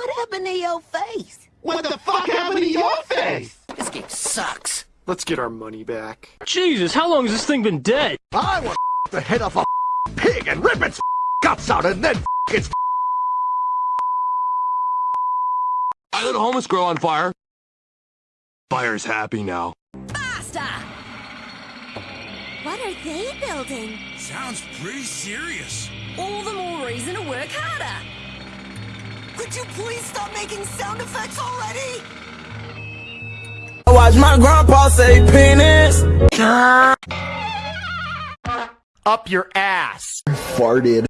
What happened to your face? What the fuck happened to your face? This game sucks. Let's get our money back. Jesus, how long has this thing been dead? I want the head off a pig and rip its guts out and then its. I lit a homeless girl on fire. Fire's happy now. Basta! What are they building? Sounds pretty serious. All the more reason to work harder. Could you please stop making sound effects already? Oh, I watch my grandpa say penis. Up your ass. Farted.